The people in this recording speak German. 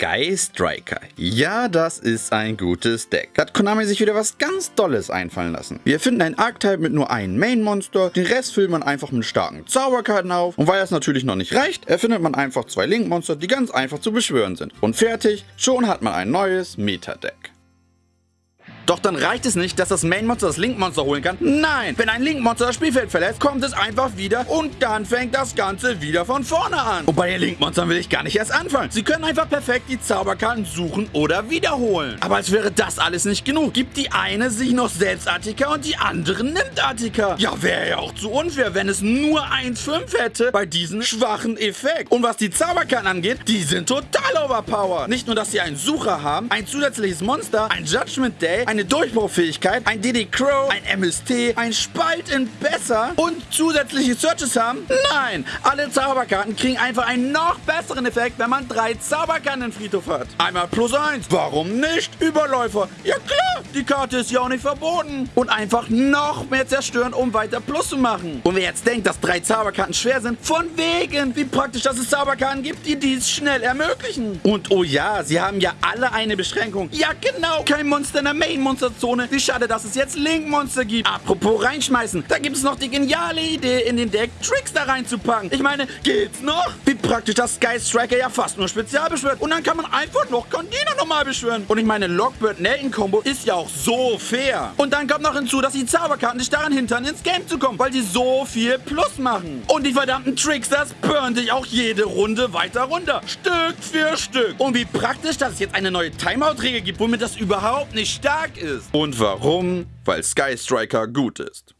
Sky Striker. Ja, das ist ein gutes Deck. Da hat Konami sich wieder was ganz Dolles einfallen lassen. Wir finden ein Archetype mit nur einem Main-Monster, den Rest füllt man einfach mit starken Zauberkarten auf. Und weil das natürlich noch nicht reicht, erfindet man einfach zwei Link-Monster, die ganz einfach zu beschwören sind. Und fertig, schon hat man ein neues Meta-Deck. Doch dann reicht es nicht, dass das Main-Monster das Link-Monster holen kann. Nein, wenn ein Link-Monster das Spielfeld verlässt, kommt es einfach wieder und dann fängt das Ganze wieder von vorne an. Und bei den Link-Monstern will ich gar nicht erst anfangen. Sie können einfach perfekt die Zauberkarten suchen oder wiederholen. Aber als wäre das alles nicht genug, gibt die eine sich noch selbst Attika und die andere nimmt Attika. Ja, wäre ja auch zu unfair, wenn es nur 1-5 hätte bei diesem schwachen Effekt. Und was die Zauberkarten angeht, die sind total overpowered. Nicht nur, dass sie einen Sucher haben, ein zusätzliches Monster, ein Judgment Day, ein eine Durchbruchfähigkeit, ein DD Crow, ein MST, ein Spalt in Besser und zusätzliche Searches haben? Nein! Alle Zauberkarten kriegen einfach einen noch besseren Effekt, wenn man drei Zauberkarten im Friedhof hat. Einmal plus eins. Warum nicht? Überläufer. Ja klar, die Karte ist ja auch nicht verboten. Und einfach noch mehr zerstören, um weiter Plus zu machen. Und wer jetzt denkt, dass drei Zauberkarten schwer sind, von wegen, wie praktisch, dass es Zauberkarten gibt, die dies schnell ermöglichen. Und oh ja, sie haben ja alle eine Beschränkung. Ja genau, kein Monster in der Main Monsterzone. Wie schade, dass es jetzt Link-Monster gibt. Apropos reinschmeißen. Da gibt es noch die geniale Idee, in den Deck Tricks da reinzupacken. Ich meine, geht's noch? Wie praktisch, dass Sky Striker ja fast nur spezial beschwört. Und dann kann man einfach noch Condina nochmal beschwören. Und ich meine, Lockbird-Nelton-Kombo ist ja auch so fair. Und dann kommt noch hinzu, dass die Zauberkarten dich daran hindern, ins Game zu kommen, weil die so viel Plus machen. Und die verdammten Tricksters burn dich auch jede Runde weiter runter. Stück für Stück. Und wie praktisch, dass es jetzt eine neue Timeout-Regel gibt, womit das überhaupt nicht stark ist. Und warum? Weil Sky Striker gut ist.